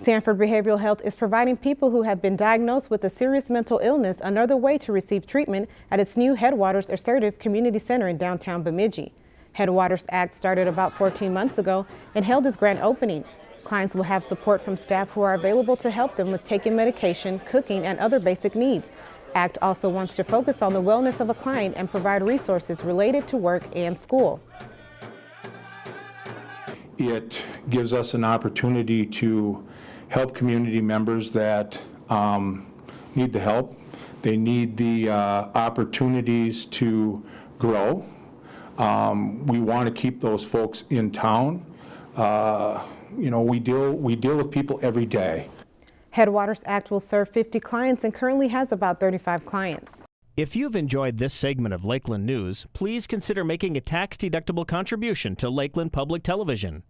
Sanford Behavioral Health is providing people who have been diagnosed with a serious mental illness another way to receive treatment at its new Headwaters Assertive Community Center in downtown Bemidji. Headwaters Act started about 14 months ago and held its grand opening. Clients will have support from staff who are available to help them with taking medication, cooking, and other basic needs. ACT also wants to focus on the wellness of a client and provide resources related to work and school. It gives us an opportunity to help community members that um, need the help. They need the uh, opportunities to grow. Um, We want to keep those folks in town. Uh, You know, we deal, we deal with people every day. Headwaters Act will serve 50 clients and currently has about 35 clients. If you've enjoyed this segment of Lakeland News, please consider making a tax-deductible contribution to Lakeland Public Television.